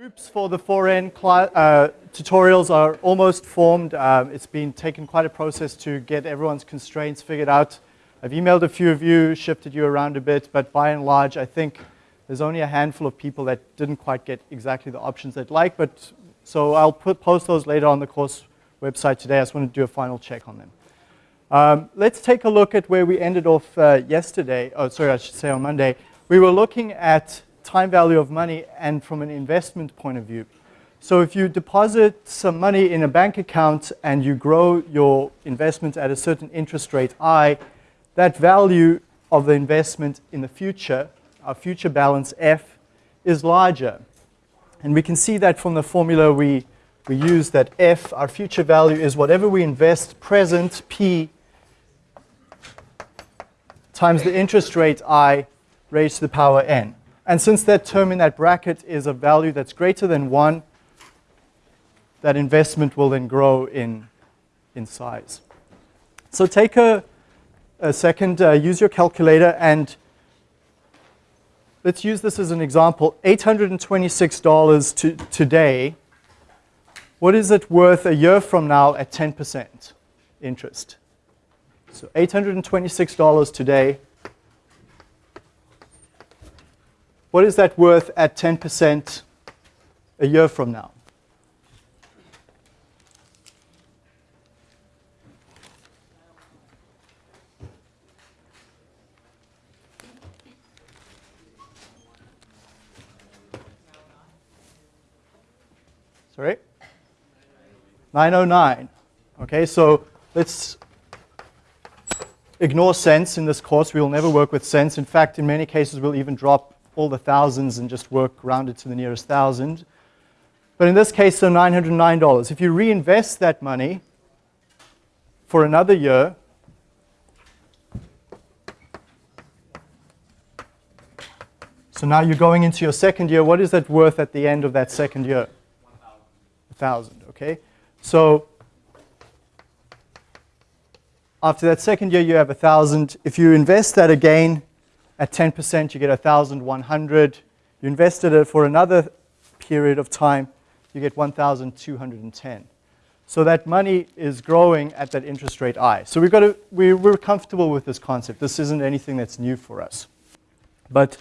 Groups for the 4N uh, tutorials are almost formed. Um, it's been taken quite a process to get everyone's constraints figured out. I've emailed a few of you, shifted you around a bit, but by and large, I think there's only a handful of people that didn't quite get exactly the options they'd like, but so I'll put, post those later on the course website today. I just want to do a final check on them. Um, let's take a look at where we ended off uh, yesterday, oh sorry, I should say on Monday. We were looking at time value of money and from an investment point of view. So if you deposit some money in a bank account and you grow your investment at a certain interest rate I, that value of the investment in the future, our future balance F, is larger. And we can see that from the formula we, we use that F, our future value, is whatever we invest present, P, times the interest rate I raised to the power N. And since that term in that bracket is a value that's greater than 1, that investment will then grow in, in size. So take a, a second, uh, use your calculator, and let's use this as an example. $826 to, today, what is it worth a year from now at 10% interest? So $826 today What is that worth at 10% a year from now? Sorry? 909. Okay, so let's ignore cents in this course. We will never work with cents. In fact, in many cases, we'll even drop all the thousands and just work rounded to the nearest thousand. But in this case, so $909. If you reinvest that money for another year, so now you're going into your second year, what is that worth at the end of that second year? 1,000, okay? So after that second year, you have 1,000. If you invest that again, at 10%, you get 1,100. You invested it for another period of time, you get 1,210. So that money is growing at that interest rate I. So we've got to, we, we're comfortable with this concept. This isn't anything that's new for us. But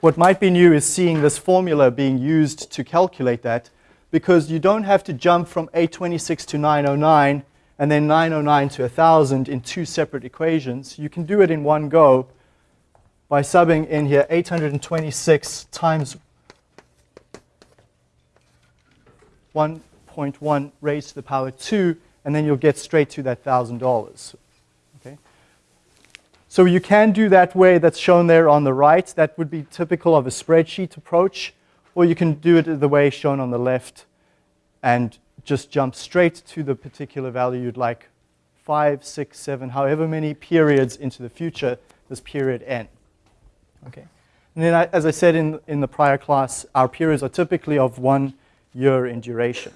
what might be new is seeing this formula being used to calculate that because you don't have to jump from 826 to 909 and then 909 to 1,000 in two separate equations. You can do it in one go by subbing in here 826 times 1.1 raised to the power 2, and then you'll get straight to that $1,000. Okay? So you can do that way that's shown there on the right. That would be typical of a spreadsheet approach, or you can do it the way shown on the left and just jump straight to the particular value you'd like, five, six, seven, however many periods into the future, this period n. Okay. And then, as I said in, in the prior class, our periods are typically of one year in duration.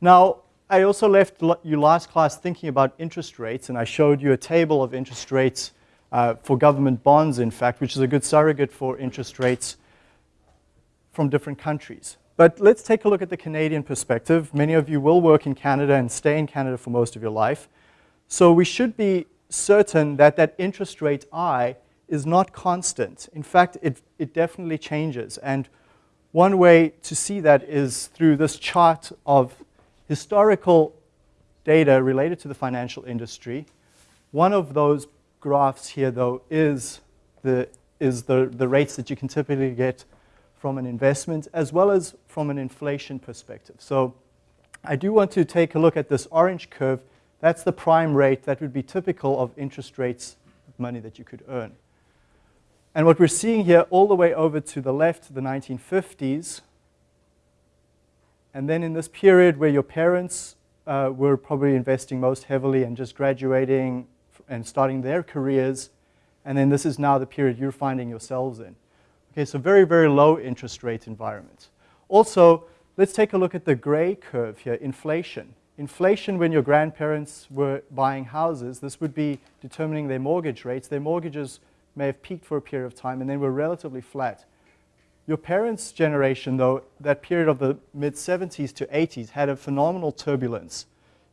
Now, I also left you last class thinking about interest rates, and I showed you a table of interest rates uh, for government bonds, in fact, which is a good surrogate for interest rates from different countries. But let's take a look at the Canadian perspective. Many of you will work in Canada and stay in Canada for most of your life. So we should be certain that that interest rate I is not constant. In fact, it, it definitely changes. And one way to see that is through this chart of historical data related to the financial industry. One of those graphs here, though, is the, is the, the rates that you can typically get from an investment as well as from an inflation perspective. So I do want to take a look at this orange curve. That's the prime rate that would be typical of interest rates money that you could earn. And what we're seeing here all the way over to the left, the 1950s, and then in this period where your parents uh, were probably investing most heavily and just graduating and starting their careers, and then this is now the period you're finding yourselves in. Okay, so very, very low interest rate environment. Also, let's take a look at the gray curve here, inflation. Inflation when your grandparents were buying houses, this would be determining their mortgage rates. Their mortgages may have peaked for a period of time and then were relatively flat. Your parents' generation, though, that period of the mid 70s to 80s had a phenomenal turbulence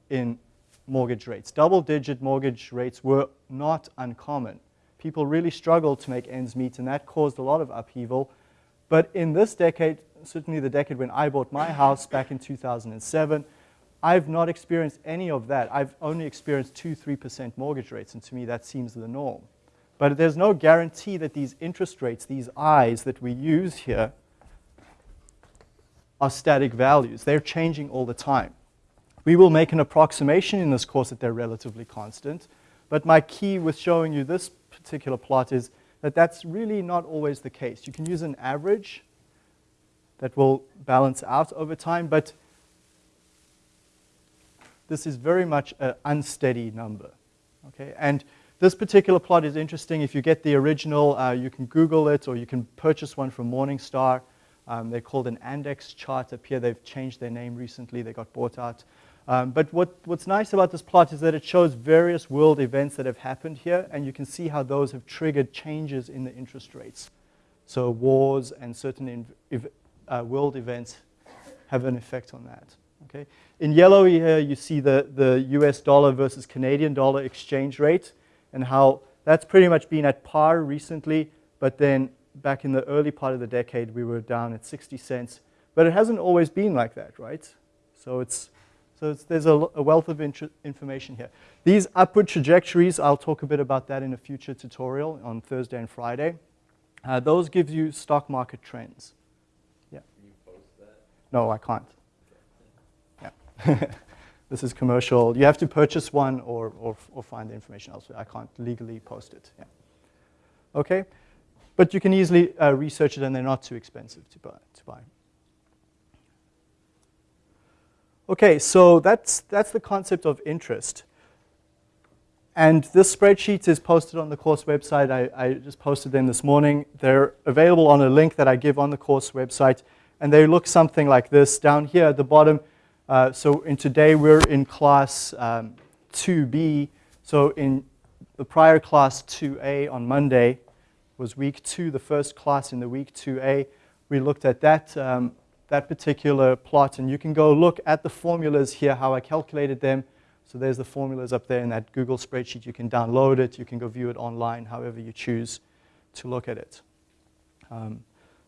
in mortgage rates. Double digit mortgage rates were not uncommon. People really struggled to make ends meet, and that caused a lot of upheaval. But in this decade, certainly the decade when I bought my house back in 2007, I've not experienced any of that. I've only experienced 2 3% mortgage rates, and to me that seems the norm. But there's no guarantee that these interest rates, these I's that we use here, are static values. They're changing all the time. We will make an approximation in this course that they're relatively constant, but my key with showing you this particular plot is that that's really not always the case. You can use an average that will balance out over time, but this is very much an unsteady number. Okay? And this particular plot is interesting. If you get the original, uh, you can Google it or you can purchase one from Morningstar. Um, they're called an Andex chart up here. They've changed their name recently. They got bought out. Um, but what, what's nice about this plot is that it shows various world events that have happened here, and you can see how those have triggered changes in the interest rates. So wars and certain uh, world events have an effect on that. Okay? In yellow here, you see the, the US dollar versus Canadian dollar exchange rate and how that's pretty much been at par recently, but then back in the early part of the decade, we were down at 60 cents. But it hasn't always been like that, right? So it's, so it's, there's a, a, wealth of information here. These upward trajectories, I'll talk a bit about that in a future tutorial on Thursday and Friday. Uh, those give you stock market trends. Yeah. No, I can't. Yeah. this is commercial. You have to purchase one or, or, or find the information elsewhere. I can't legally post it. Yeah. Okay? But you can easily uh, research it and they're not too expensive to buy. To buy. Okay, so that's, that's the concept of interest. And this spreadsheet is posted on the course website. I, I, just posted them this morning. They're available on a link that I give on the course website. And they look something like this. Down here at the bottom, uh, so in today we're in class um, 2B. So in the prior class 2A on Monday was week two, the first class in the week 2A. We looked at that um, that particular plot. And you can go look at the formulas here, how I calculated them. So there's the formulas up there in that Google spreadsheet. You can download it. You can go view it online, however you choose to look at it. Um,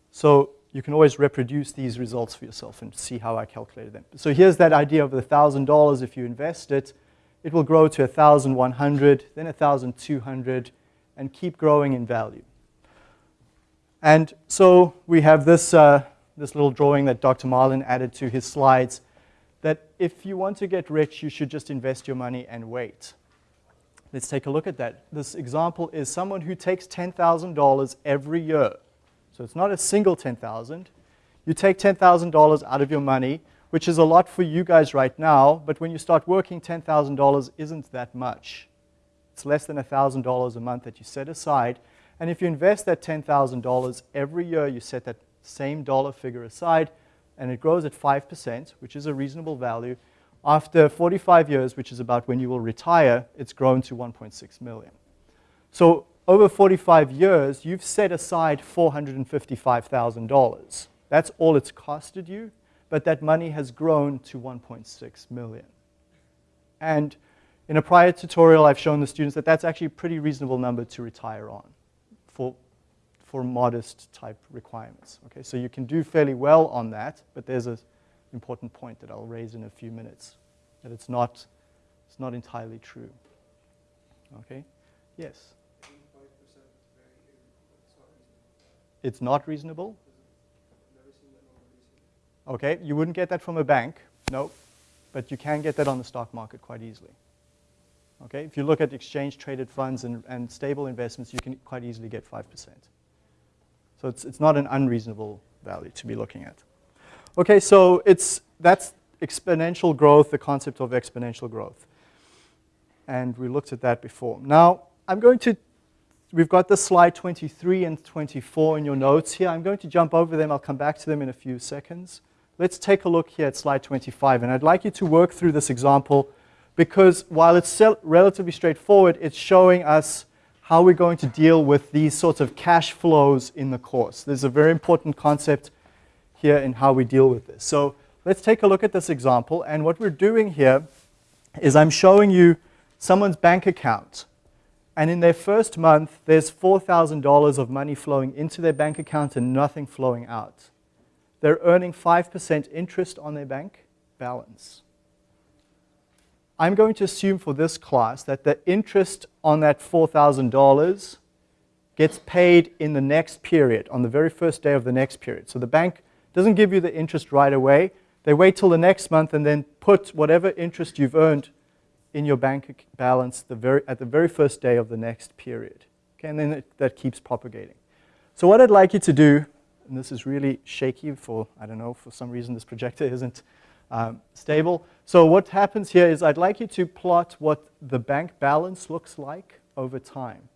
so you can always reproduce these results for yourself and see how I calculated them. So here's that idea of the $1,000. If you invest it, it will grow to 1,100, then 1,200, and keep growing in value. And so we have this uh, this little drawing that Dr. Marlin added to his slides, that if you want to get rich, you should just invest your money and wait. Let's take a look at that. This example is someone who takes $10,000 every year. So it's not a single 10,000. You take $10,000 out of your money, which is a lot for you guys right now, but when you start working, $10,000 isn't that much. It's less than $1,000 a month that you set aside. And if you invest that $10,000 every year, you set that same dollar figure aside, and it grows at 5%, which is a reasonable value. After 45 years, which is about when you will retire, it's grown to 1.6 million. So over 45 years, you've set aside $455,000. That's all it's costed you, but that money has grown to 1.6 million. And in a prior tutorial, I've shown the students that that's actually a pretty reasonable number to retire on for for modest type requirements. Okay, so you can do fairly well on that, but there's an important point that I'll raise in a few minutes, that it's not, it's not entirely true. Okay, yes? It's not reasonable? Okay, you wouldn't get that from a bank, no, but you can get that on the stock market quite easily. Okay, if you look at exchange traded funds and, and stable investments, you can quite easily get 5%. So it's, it's not an unreasonable value to be looking at. Okay, so it's, that's exponential growth, the concept of exponential growth. And we looked at that before. Now, I'm going to, we've got the slide 23 and 24 in your notes here. I'm going to jump over them. I'll come back to them in a few seconds. Let's take a look here at slide 25. And I'd like you to work through this example because while it's relatively straightforward, it's showing us how we're going to deal with these sorts of cash flows in the course. There's a very important concept here in how we deal with this. So let's take a look at this example. And what we're doing here is I'm showing you someone's bank account. And in their first month, there's $4,000 of money flowing into their bank account and nothing flowing out. They're earning 5% interest on their bank balance. I'm going to assume for this class that the interest on that $4,000 gets paid in the next period, on the very first day of the next period. So the bank doesn't give you the interest right away. They wait till the next month and then put whatever interest you've earned in your bank balance the very, at the very first day of the next period. Okay, and then it, that keeps propagating. So what I'd like you to do, and this is really shaky for, I don't know, for some reason this projector isn't um, stable. So what happens here is I'd like you to plot what the bank balance looks like over time.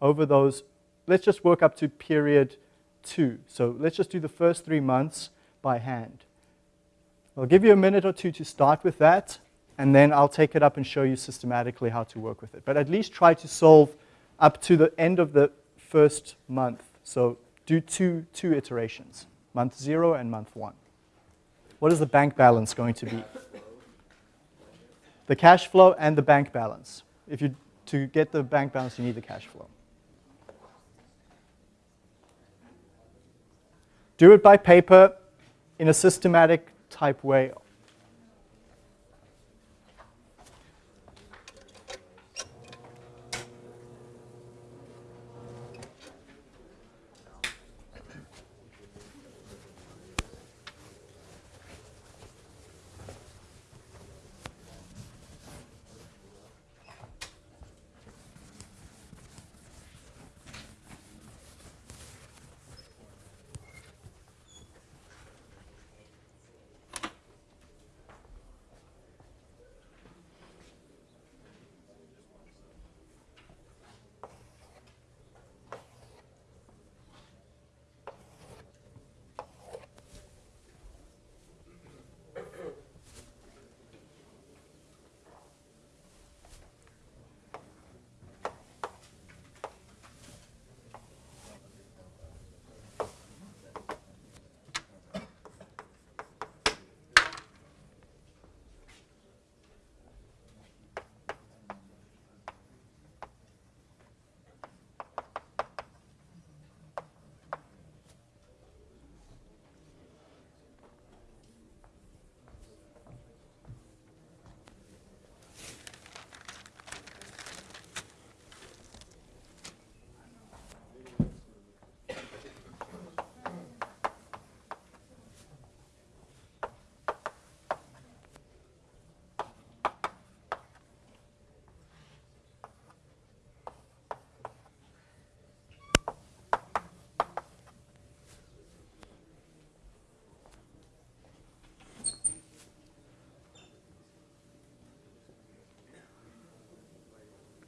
Over those, let's just work up to period two. So let's just do the first three months by hand. I'll give you a minute or two to start with that, and then I'll take it up and show you systematically how to work with it. But at least try to solve up to the end of the first month. So do two, two iterations, month zero and month one. What is the bank balance going to be? The cash flow and the bank balance. If you, to get the bank balance, you need the cash flow. Do it by paper in a systematic type way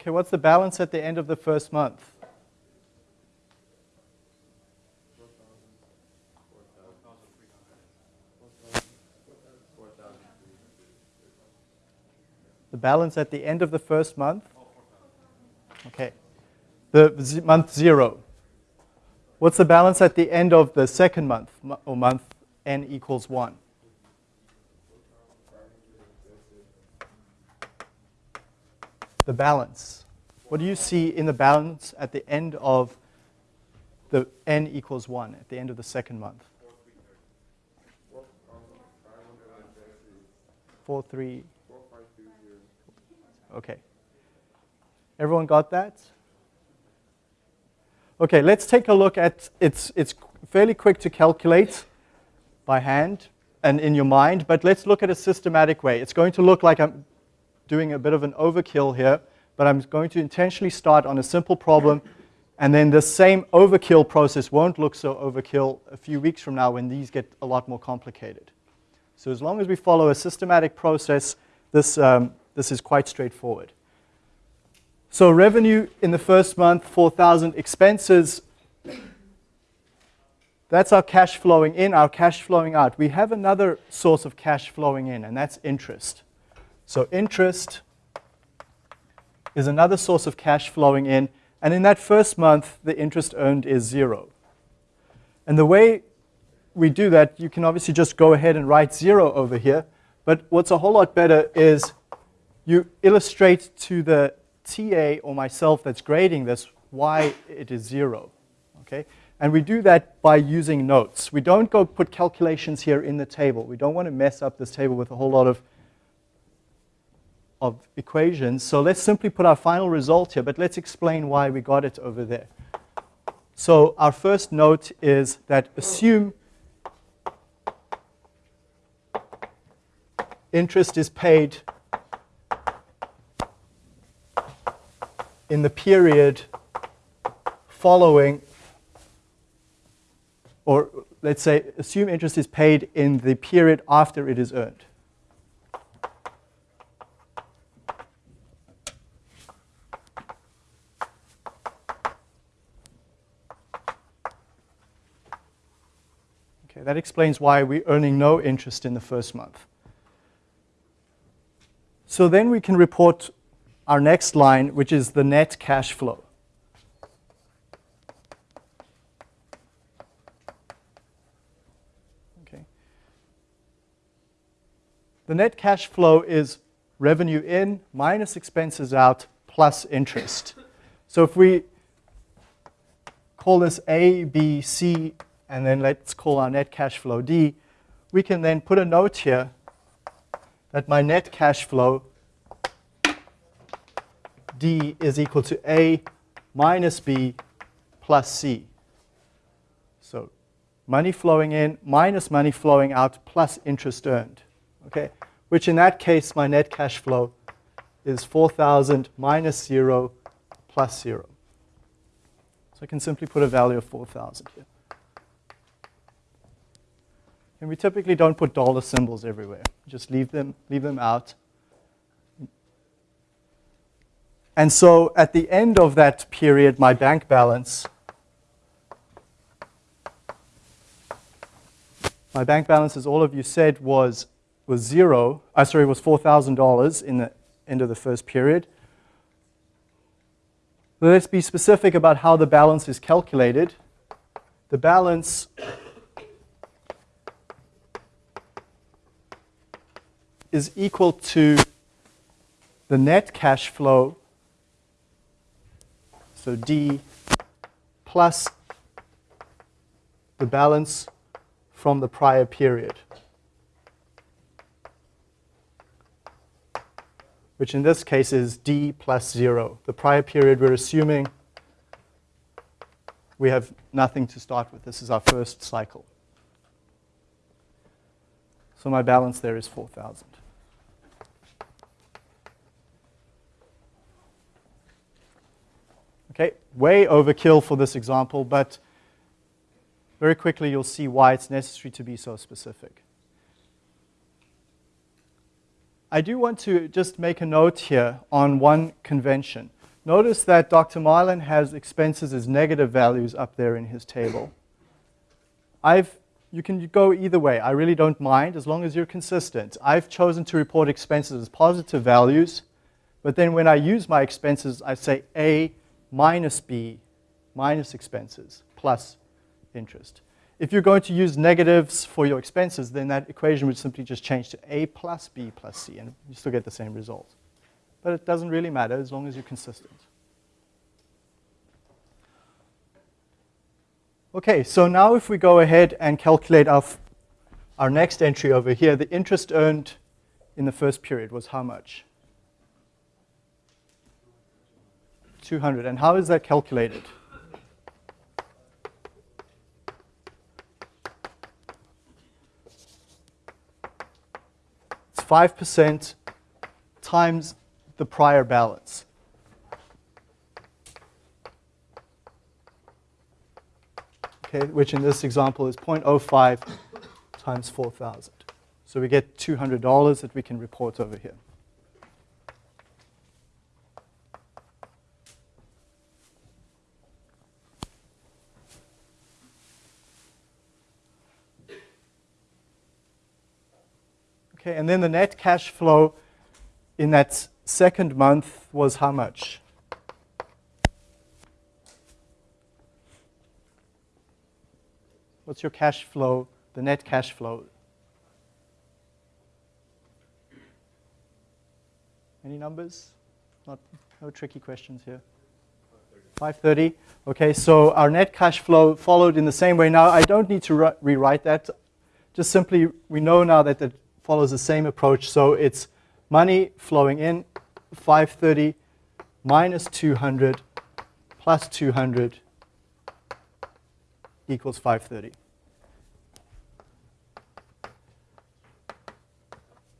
Okay, what's the balance at the end of the first month? The balance at the end of the first month? Okay. The month zero. What's the balance at the end of the second month, or month n equals 1? The balance. What do you see in the balance at the end of the n equals 1, at the end of the second month? 4, 3. Okay. Everyone got that? Okay, let's take a look at, it's, it's fairly quick to calculate by hand and in your mind, but let's look at a systematic way. It's going to look like I'm doing a bit of an overkill here, but I'm going to intentionally start on a simple problem, and then the same overkill process won't look so overkill a few weeks from now when these get a lot more complicated. So as long as we follow a systematic process, this, um, this is quite straightforward. So revenue in the first month, 4,000 expenses. That's our cash flowing in, our cash flowing out. We have another source of cash flowing in, and that's interest. So interest is another source of cash flowing in, And in that first month, the interest earned is zero. And the way we do that, you can obviously just go ahead and write zero over here. But what's a whole lot better is you illustrate to the TA or myself that's grading this why it is zero. Okay? And we do that by using notes. We don't go put calculations here in the table. We don't want to mess up this table with a whole lot of, of equations. So let's simply put our final result here, but let's explain why we got it over there. So our first note is that assume interest is paid in the period following, or let's say, assume interest is paid in the period after it is earned. That explains why we're earning no interest in the first month. So then we can report our next line, which is the net cash flow. Okay. The net cash flow is revenue in minus expenses out plus interest. So if we call this A, B, C, and then let's call our net cash flow D, we can then put a note here that my net cash flow D is equal to A minus B plus C. So money flowing in minus money flowing out plus interest earned. Okay, which in that case my net cash flow is 4,000 minus 0 plus 0. So I can simply put a value of 4,000 here. And we typically don't put dollar symbols everywhere. Just leave them, leave them out. And so at the end of that period, my bank balance, my bank balance, as all of you said, was, was zero. Uh, sorry, was $4,000 in the end of the first period. Let's be specific about how the balance is calculated. The balance is equal to the net cash flow, so D, plus the balance from the prior period, which in this case is D plus 0. The prior period, we're assuming we have nothing to start with. This is our first cycle. So my balance there is 4,000. Okay, way overkill for this example, but very quickly you'll see why it's necessary to be so specific. I do want to just make a note here on one convention. Notice that Dr. Marlin has expenses as negative values up there in his table. I've, you can go either way. I really don't mind as long as you're consistent. I've chosen to report expenses as positive values, but then when I use my expenses, I say A minus B minus expenses plus interest. If you're going to use negatives for your expenses, then that equation would simply just change to A plus B plus C, and you still get the same result. But it doesn't really matter as long as you're consistent. Okay, so now if we go ahead and calculate our, our next entry over here, the interest earned in the first period was how much? 200. And how is that calculated? It's 5% times the prior balance. Okay, which in this example is 0.05 times 4,000. So we get $200 that we can report over here. Okay, and then the net cash flow in that second month was how much? What's your cash flow, the net cash flow? Any numbers? Not, no tricky questions here. 530. Okay, so our net cash flow followed in the same way. Now, I don't need to rewrite that. Just simply, we know now that the follows the same approach. So it's money flowing in, 530 minus 200 plus 200 equals 530.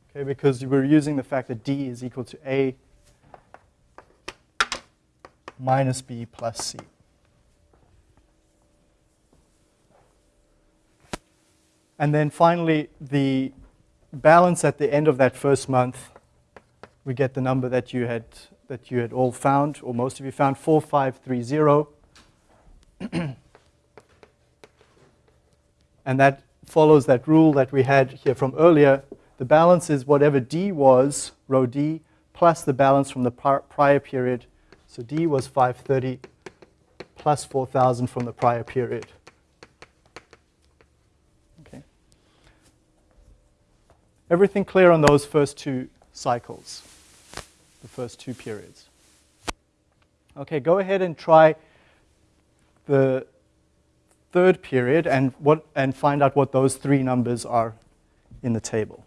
Okay, because we're using the fact that D is equal to A minus B plus C. And then finally, the balance at the end of that first month, we get the number that you had that you had all found, or most of you found, 4530. and that follows that rule that we had here from earlier. The balance is whatever D was, row D, plus the balance from the prior period. So D was 530 plus 4,000 from the prior period. Okay. Everything clear on those first two cycles? the first two periods. Okay, go ahead and try the third period and, what, and find out what those three numbers are in the table.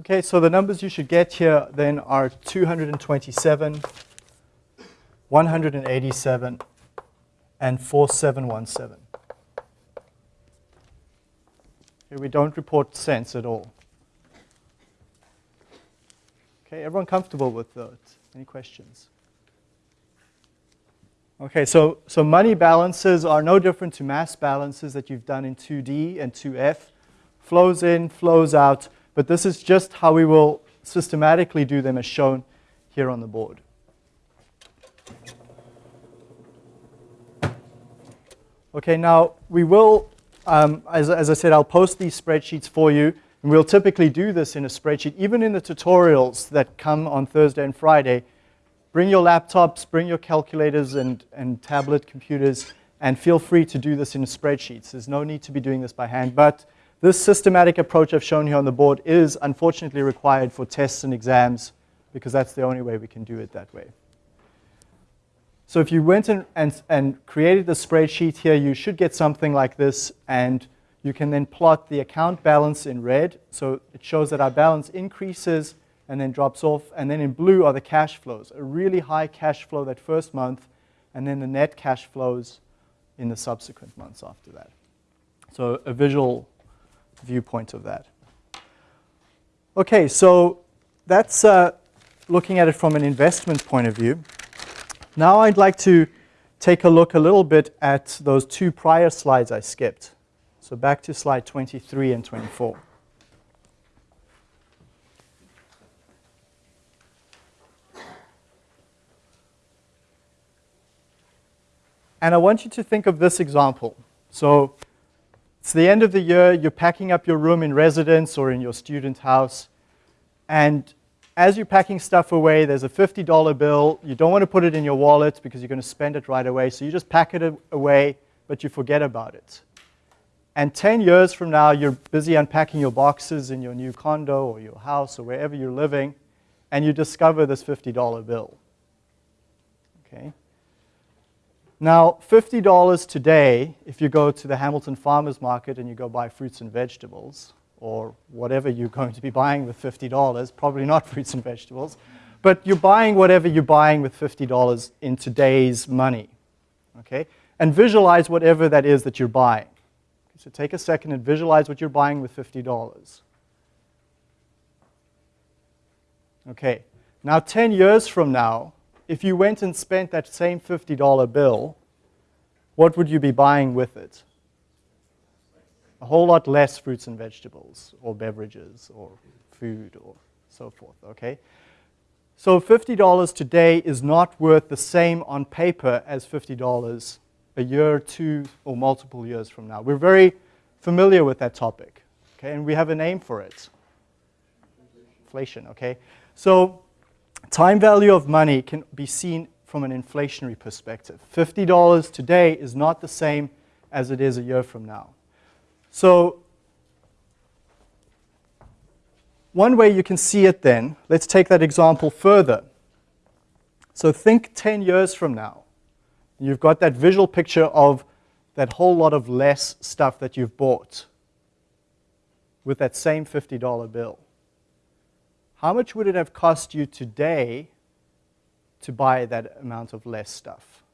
Okay, so the numbers you should get here then are 227, 187, and 4717. Here we don't report cents at all. Okay, everyone comfortable with those? Any questions? Okay, so, so money balances are no different to mass balances that you've done in 2D and 2F. Flows in, flows out. But this is just how we will systematically do them as shown here on the board. Okay, now we will, um, as, as I said, I'll post these spreadsheets for you. And we'll typically do this in a spreadsheet, even in the tutorials that come on Thursday and Friday. Bring your laptops, bring your calculators and, and tablet computers, and feel free to do this in spreadsheets. There's no need to be doing this by hand. But this systematic approach I've shown here on the board is unfortunately required for tests and exams because that's the only way we can do it that way. So if you went and, and, and created the spreadsheet here, you should get something like this and you can then plot the account balance in red. So it shows that our balance increases and then drops off. And then in blue are the cash flows, a really high cash flow that first month, and then the net cash flows in the subsequent months after that. So a visual viewpoint of that. Okay, so that's uh, looking at it from an investment point of view. Now I'd like to take a look a little bit at those two prior slides I skipped. So back to slide 23 and 24. And I want you to think of this example. So it's the end of the year, you're packing up your room in residence or in your student house, and as you're packing stuff away, there's a $50 bill. You don't want to put it in your wallet because you're going to spend it right away, so you just pack it away, but you forget about it. And 10 years from now, you're busy unpacking your boxes in your new condo or your house or wherever you're living, and you discover this $50 bill. Okay? Now, $50 today, if you go to the Hamilton Farmers Market and you go buy fruits and vegetables, or whatever you're going to be buying with $50, probably not fruits and vegetables, but you're buying whatever you're buying with $50 in today's money. Okay? And visualize whatever that is that you're buying. So take a second and visualize what you're buying with $50. Okay, now 10 years from now, if you went and spent that same $50 bill, what would you be buying with it? A whole lot less fruits and vegetables, or beverages, or food, or so forth, okay? So $50 today is not worth the same on paper as $50 a year, two, or multiple years from now. We're very familiar with that topic, okay, and we have a name for it. Inflation, okay? So time value of money can be seen from an inflationary perspective. $50 today is not the same as it is a year from now. So one way you can see it then, let's take that example further. So think 10 years from now. You've got that visual picture of that whole lot of less stuff that you've bought with that same $50 bill. How much would it have cost you today to buy that amount of less stuff?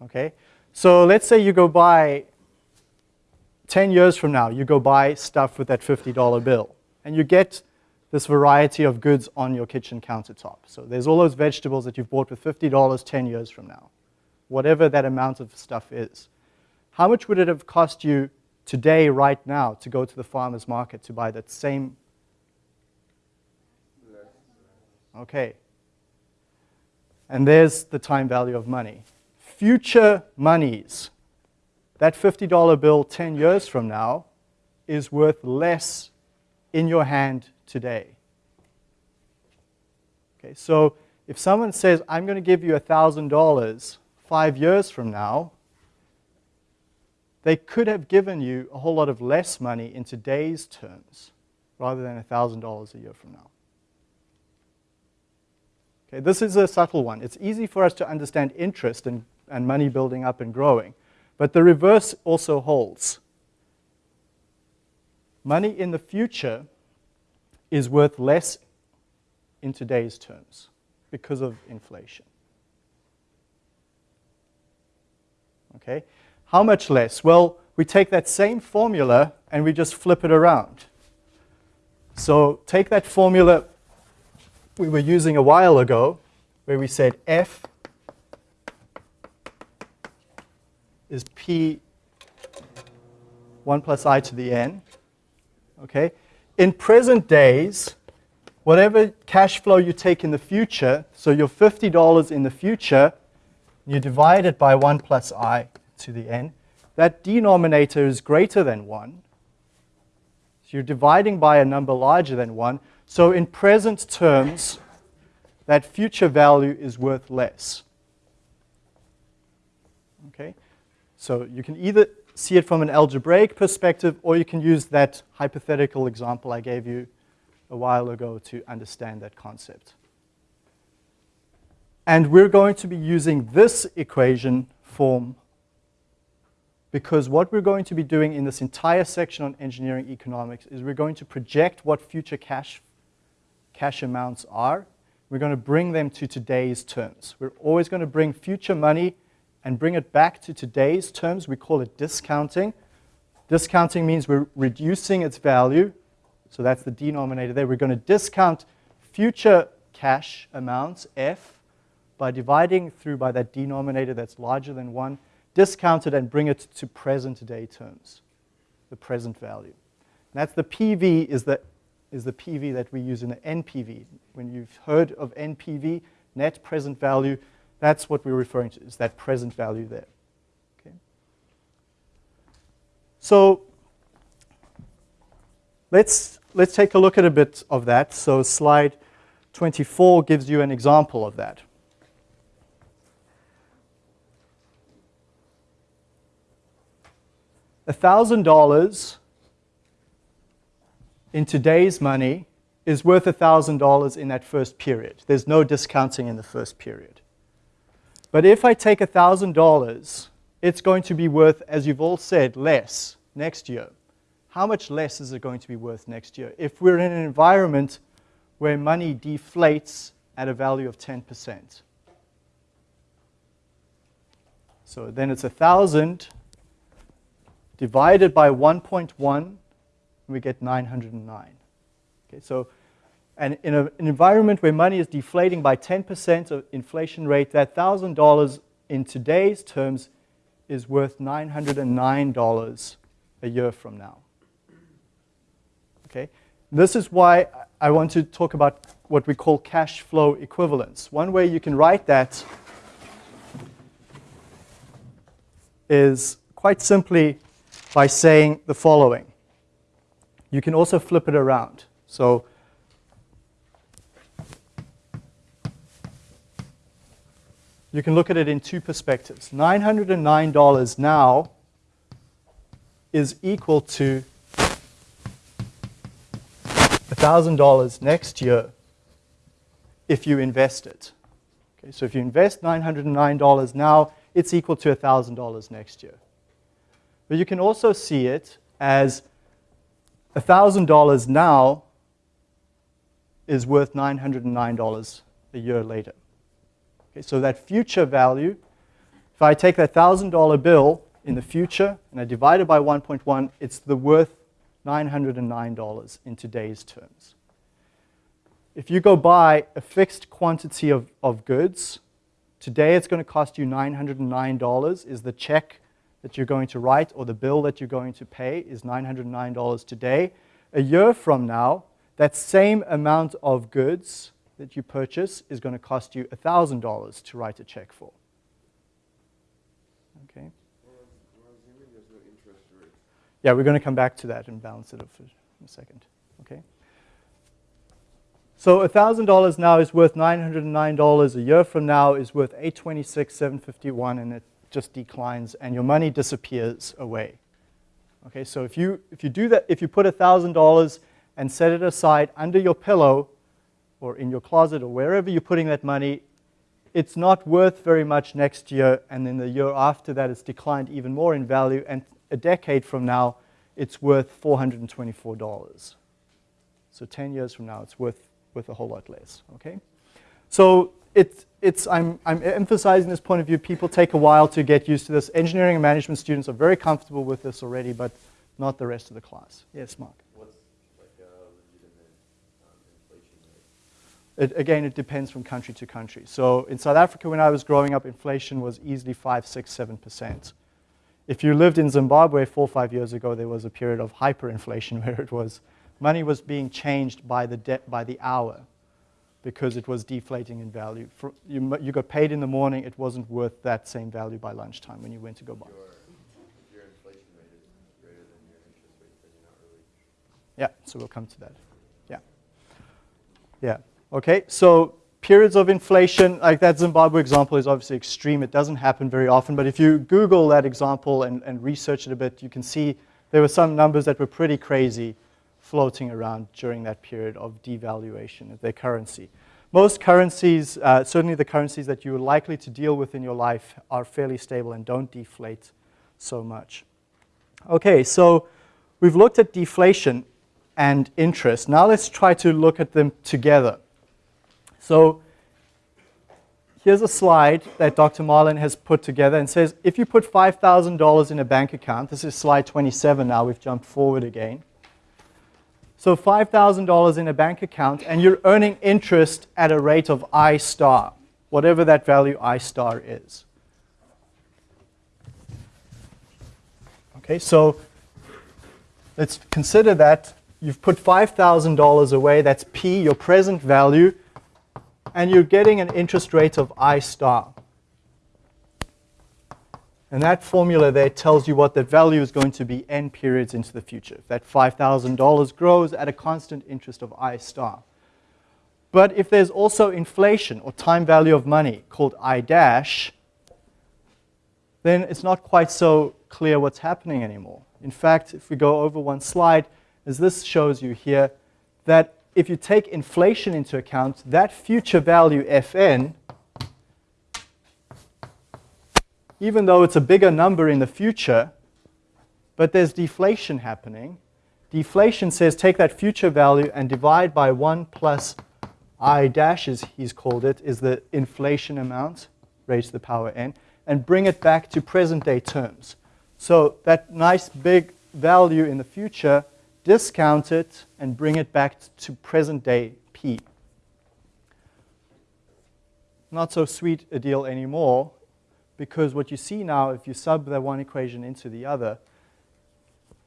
Okay, so let's say you go buy 10 years from now, you go buy stuff with that $50 bill, and you get this variety of goods on your kitchen countertop. So there's all those vegetables that you've bought with $50 10 years from now, whatever that amount of stuff is. How much would it have cost you today, right now, to go to the farmer's market to buy that same? Okay. And there's the time value of money. Future monies, that $50 bill 10 years from now is worth less in your hand today. Okay, so if someone says, I'm going to give you $1,000 five years from now, they could have given you a whole lot of less money in today's terms rather than $1,000 a year from now. Okay, this is a subtle one. It's easy for us to understand interest and, and money building up and growing, but the reverse also holds. Money in the future is worth less in today's terms because of inflation. Okay? How much less? Well, we take that same formula and we just flip it around. So take that formula we were using a while ago where we said F is P 1 plus i to the n. Okay? in present days, whatever cash flow you take in the future, so your $50 in the future, you divide it by 1 plus i to the n, that denominator is greater than 1. So you're dividing by a number larger than 1. So in present terms, that future value is worth less. Okay? So you can either see it from an algebraic perspective, or you can use that hypothetical example I gave you a while ago to understand that concept. And we're going to be using this equation form because what we're going to be doing in this entire section on engineering economics is we're going to project what future cash, cash amounts are. We're going to bring them to today's terms. We're always going to bring future money and bring it back to today's terms. We call it discounting. Discounting means we're reducing its value. So that's the denominator there. We're going to discount future cash amounts, F, by dividing through by that denominator that's larger than 1, discount it and bring it to present day terms, the present value. And that's the PV is the, is the PV that we use in the NPV. When you've heard of NPV, net present value, that's what we're referring to, is that present value there. Okay. So let's, let's take a look at a bit of that. So slide 24 gives you an example of that. $1,000 in today's money is worth $1,000 in that first period. There's no discounting in the first period. But if I take $1,000, it's going to be worth, as you've all said, less next year. How much less is it going to be worth next year? If we're in an environment where money deflates at a value of 10%. So then it's 1,000 divided by 1.1, we get 909. Okay, so and in a, an environment where money is deflating by 10% of inflation rate, that $1,000 in today's terms is worth $909 a year from now. Okay? This is why I want to talk about what we call cash flow equivalence. One way you can write that is quite simply by saying the following. You can also flip it around. So you can look at it in two perspectives. $909 now is equal to $1,000 next year if you invest it. Okay, so if you invest $909 now, it's equal to $1,000 next year. But you can also see it as $1,000 now is worth $909 a year later. Okay, so that future value, if I take that $1,000 bill in the future and I divide it by 1.1, it's the worth $909 in today's terms. If you go buy a fixed quantity of, of goods, today it's going to cost you $909 is the check that you're going to write or the bill that you're going to pay is $909 today. A year from now, that same amount of goods that you purchase is going to cost you $1,000 to write a check for. Okay? Yeah, we're going to come back to that and balance it up for a second. Okay? So $1,000 now is worth $909. A year from now is worth 826, 751, and it just declines, and your money disappears away. Okay, so if you, if you do that, if you put $1,000 and set it aside under your pillow or in your closet or wherever you're putting that money, it's not worth very much next year, and then the year after that it's declined even more in value, and a decade from now it's worth $424. So 10 years from now it's worth, worth a whole lot less, okay? So it, it's, I'm, I'm emphasizing this point of view. People take a while to get used to this. Engineering and management students are very comfortable with this already, but not the rest of the class. Yes, Mark? What's like a legitimate um, inflation rate? It, again, it depends from country to country. So in South Africa, when I was growing up, inflation was easily 5, 6, 7%. If you lived in Zimbabwe four or five years ago, there was a period of hyperinflation where it was money was being changed by the, by the hour because it was deflating in value. For, you, you got paid in the morning, it wasn't worth that same value by lunchtime when you went to go buy. Your, your inflation rate is greater than your interest rate, then you're not really. Yeah, so we'll come to that. Yeah. Yeah. Okay, so periods of inflation, like that Zimbabwe example is obviously extreme. It doesn't happen very often, but if you Google that example and, and research it a bit, you can see there were some numbers that were pretty crazy floating around during that period of devaluation of their currency. Most currencies, uh, certainly the currencies that you're likely to deal with in your life, are fairly stable and don't deflate so much. Okay, so we've looked at deflation and interest. Now let's try to look at them together. So here's a slide that Dr. Marlin has put together and says if you put $5,000 in a bank account, this is slide 27 now, we've jumped forward again. So $5,000 in a bank account, and you're earning interest at a rate of I star, whatever that value I star is. Okay, so let's consider that you've put $5,000 away, that's P, your present value, and you're getting an interest rate of I star. And that formula there tells you what the value is going to be n periods into the future. If that $5,000 grows at a constant interest of I star. But if there's also inflation or time value of money called I dash, then it's not quite so clear what's happening anymore. In fact, if we go over one slide, as this shows you here, that if you take inflation into account, that future value fn, even though it's a bigger number in the future, but there's deflation happening, deflation says take that future value and divide by 1 plus i dash, as he's called it, is the inflation amount raised to the power n, and bring it back to present day terms. So that nice big value in the future, discount it and bring it back to present day p. Not so sweet a deal anymore because what you see now, if you sub the one equation into the other,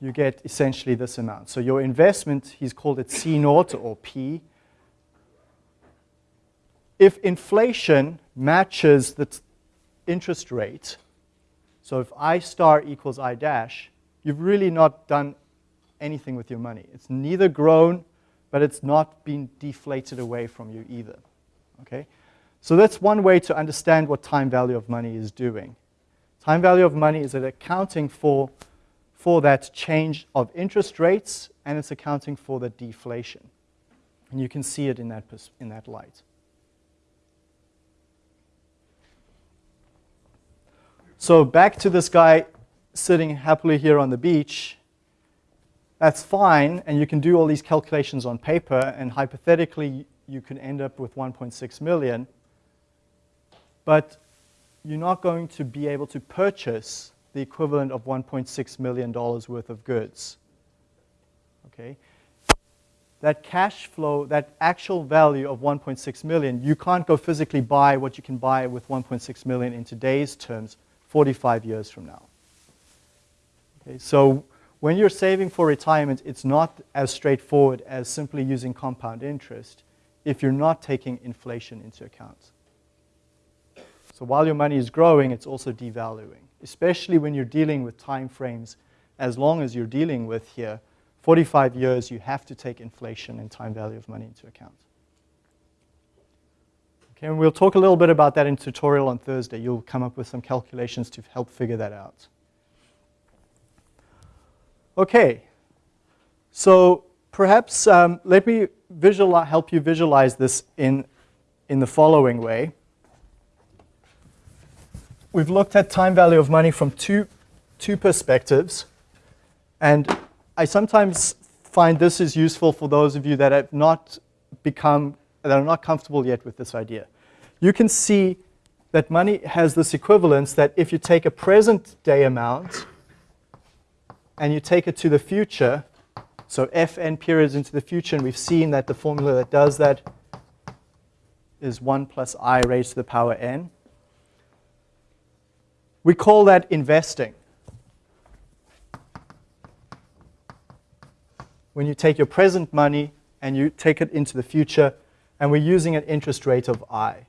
you get essentially this amount. So your investment, he's called it C naught or P. If inflation matches the interest rate, so if I star equals I dash, you've really not done anything with your money. It's neither grown, but it's not been deflated away from you either. Okay? So that's one way to understand what time value of money is doing. Time value of money is accounting for, for that change of interest rates, and it's accounting for the deflation. And you can see it in that, in that light. So back to this guy sitting happily here on the beach. That's fine, and you can do all these calculations on paper, and hypothetically, you can end up with 1.6 million. But you're not going to be able to purchase the equivalent of $1.6 million worth of goods. Okay? That cash flow, that actual value of 1.6 million, you can't go physically buy what you can buy with 1.6 million in today's terms 45 years from now. Okay, so when you're saving for retirement, it's not as straightforward as simply using compound interest if you're not taking inflation into account. So while your money is growing, it's also devaluing, especially when you're dealing with time frames as long as you're dealing with here, 45 years, you have to take inflation and time value of money into account. Okay, and we'll talk a little bit about that in tutorial on Thursday. You'll come up with some calculations to help figure that out. Okay, so perhaps um, let me help you visualize this in, in the following way. We've looked at time value of money from two, two perspectives. And I sometimes find this is useful for those of you that have not become that are not comfortable yet with this idea. You can see that money has this equivalence that if you take a present day amount and you take it to the future, so fn periods into the future, and we've seen that the formula that does that is 1 plus i raised to the power n. We call that investing. When you take your present money and you take it into the future, and we're using an interest rate of I.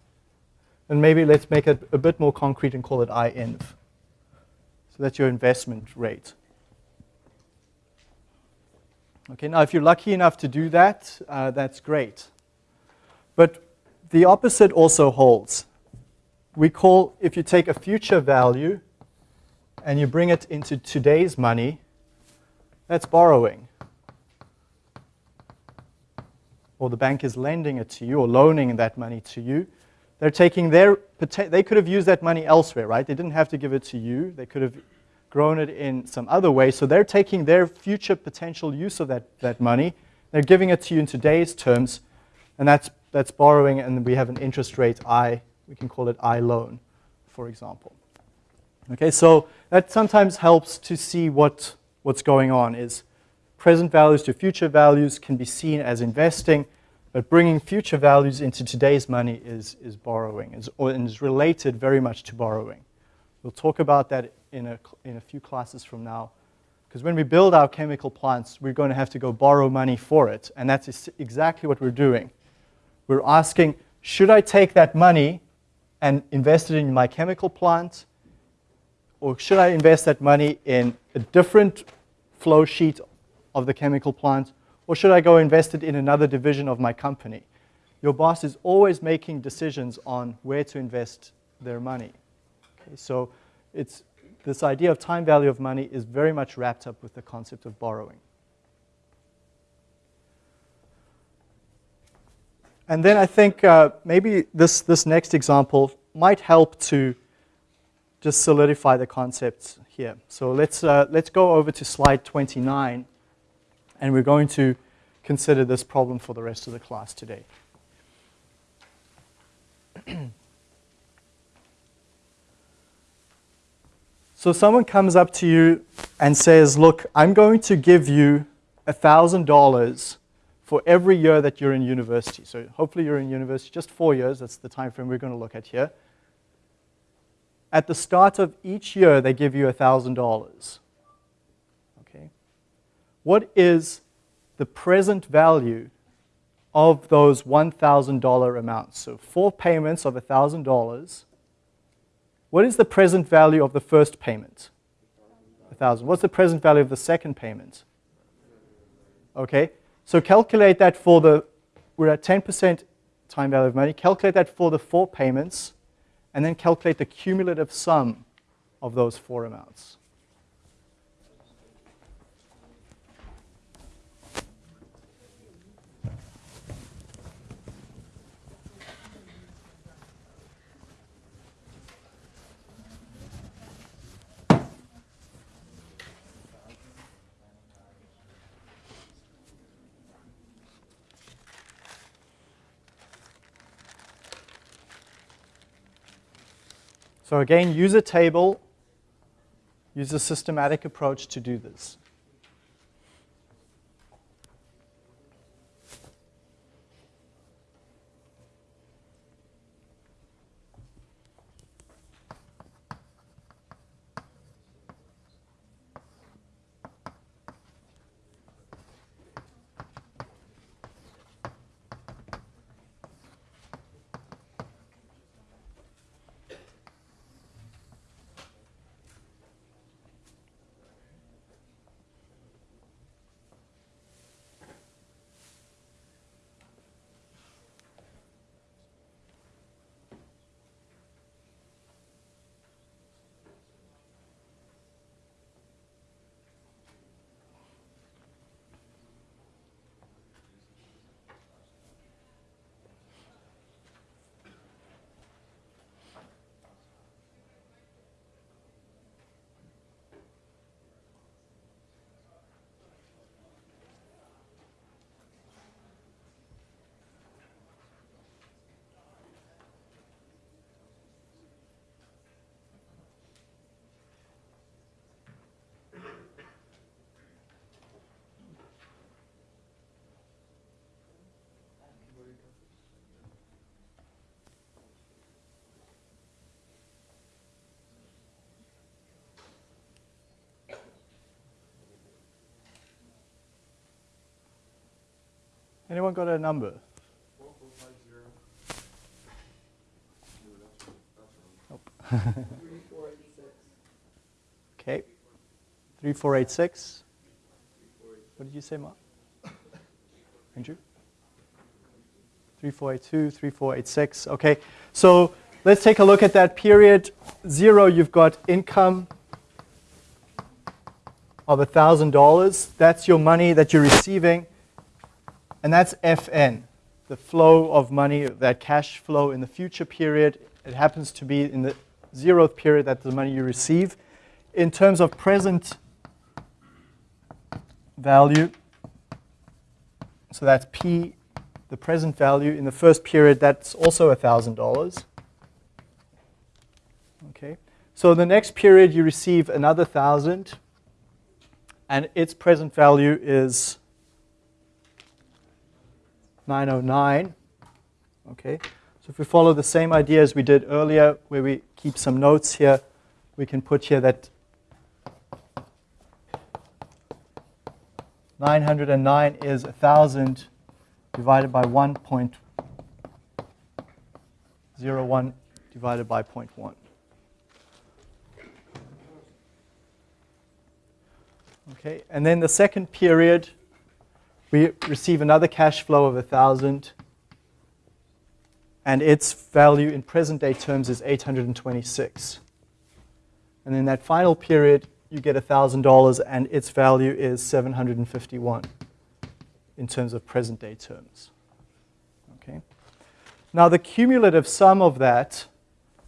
And maybe let's make it a bit more concrete and call it INV. So that's your investment rate. Okay, now if you're lucky enough to do that, uh, that's great. But the opposite also holds. We call, if you take a future value and you bring it into today's money, that's borrowing or the bank is lending it to you or loaning that money to you, they're taking their, they could have used that money elsewhere, right? They didn't have to give it to you. They could have grown it in some other way. So they're taking their future potential use of that, that money. They're giving it to you in today's terms, and that's, that's borrowing, and we have an interest rate I, we can call it I loan, for example. Okay, so that sometimes helps to see what, what's going on is present values to future values can be seen as investing, but bringing future values into today's money is, is borrowing, is, or, and is related very much to borrowing. We'll talk about that in a, in a few classes from now. Because when we build our chemical plants, we're going to have to go borrow money for it. And that's exactly what we're doing. We're asking, should I take that money and invest it in my chemical plant? Or should I invest that money in a different flow sheet of the chemical plant, or should I go invest it in another division of my company? Your boss is always making decisions on where to invest their money. Okay, so it's, this idea of time value of money is very much wrapped up with the concept of borrowing. And then I think uh, maybe this, this next example might help to just solidify the concepts here. So let's, uh, let's go over to slide 29, and we're going to consider this problem for the rest of the class today. so someone comes up to you and says, look, I'm going to give you $1,000 for every year that you're in university. So hopefully you're in university just four years. That's the time frame we're going to look at here. At the start of each year, they give you $1,000. Okay? What is the present value of those $1,000 amounts? So four payments of $1,000. What is the present value of the first payment? 1,000. What's the present value of the second payment? Okay, so calculate that for the, we're at 10% time value of money, calculate that for the four payments, and then calculate the cumulative sum of those four amounts. So again, use a table, use a systematic approach to do this. Anyone got a number? Nope. okay. 3486. What did you say, Mark? Andrew? 3482, 3486. Okay, so let's take a look at that period. Zero, you've got income of $1,000. That's your money that you're receiving. And that's FN, the flow of money, that cash flow in the future period. It happens to be in the zeroth period that the money you receive. In terms of present value, so that's P, the present value in the first period, that's also $1,000. Okay, so the next period you receive another 1,000 and its present value is 909. Okay, so if we follow the same idea as we did earlier, where we keep some notes here, we can put here that 909 is 1,000 divided by 1.01 divided by 0.1. Okay, and then the second period, we receive another cash flow of 1,000 and its value in present day terms is 826. And in that final period, you get $1,000 and its value is 751 in terms of present day terms. Okay. Now the cumulative sum of that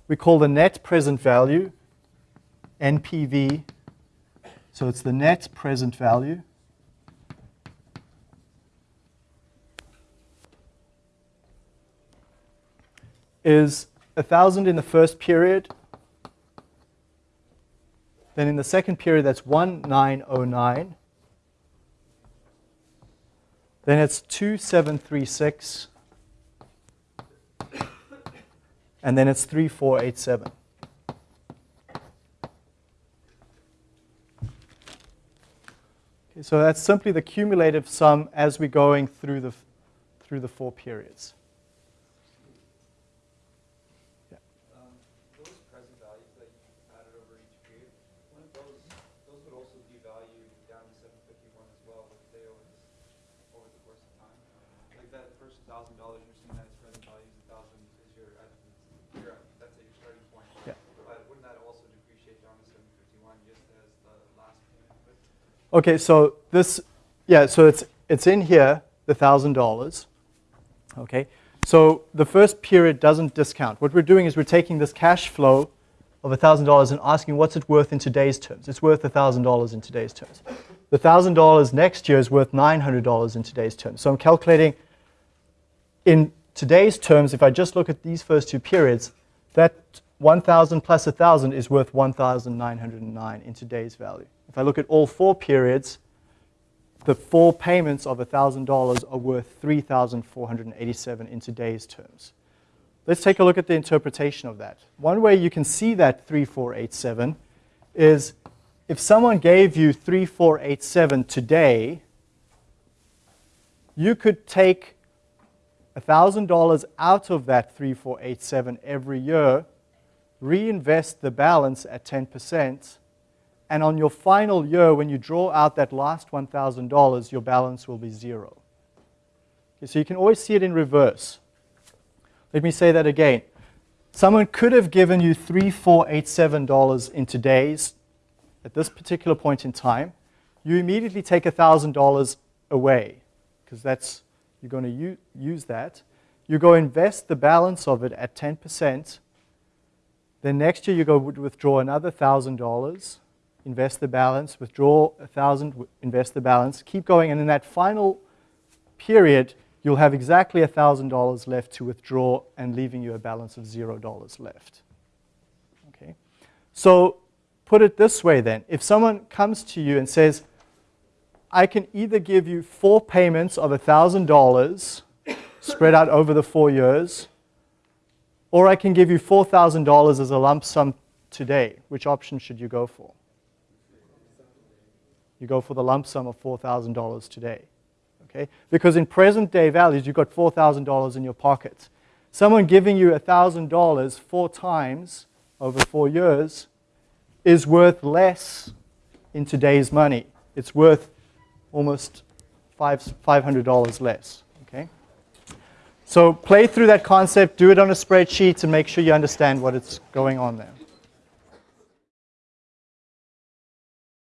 we call the net present value, NPV. So it's the net present value. Is 1,000 in the first period. Then in the second period, that's 1909. Then it's 2736. And then it's 3487. Okay, so that's simply the cumulative sum as we're going through the, through the four periods. Um, those present values that you added over each period, wouldn't those, those would also devalue down to seven fifty-one as well, would they over this, over the course of time? Like that first thousand dollars, you're seeing that its present value is a thousand, is your, at, your, that's at your starting point. Yeah. But wouldn't that also depreciate down to seven fifty-one just as the last payment would? Okay, so this, yeah, so it's, it's in here, the $1,000. Okay, so the first period doesn't discount. What we're doing is we're taking this cash flow of $1,000 and asking what's it worth in today's terms. It's worth $1,000 in today's terms. The $1,000 next year is worth $900 in today's terms. So I'm calculating in today's terms, if I just look at these first two periods, that 1,000 plus 1,000 is worth 1,909 in today's value. If I look at all four periods, the four payments of $1,000 are worth 3,487 in today's terms. Let's take a look at the interpretation of that. One way you can see that 3487 is if someone gave you 3487 today, you could take $1,000 out of that 3487 every year, reinvest the balance at 10%, and on your final year, when you draw out that last $1,000, your balance will be zero. Okay, so you can always see it in reverse. Let me say that again. Someone could have given you $3,487 in today's, at this particular point in time. You immediately take $1,000 away, because that's, you're going to use that. You go invest the balance of it at 10%. Then next year you go withdraw another $1,000 invest the balance, withdraw a thousand, invest the balance, keep going, and in that final period, you'll have exactly a thousand dollars left to withdraw and leaving you a balance of zero dollars left. Okay, so put it this way then: if someone comes to you and says, "I can either give you four payments of a thousand dollars spread out over the four years," or I can give you four thousand dollars as a lump sum today, which option should you go for? You go for the lump sum of $4,000 today. Okay? Because in present day values, you've got $4,000 in your pocket. Someone giving you $1,000 four times over four years is worth less in today's money. It's worth almost $500 less. Okay? So play through that concept, do it on a spreadsheet, and make sure you understand what is going on there.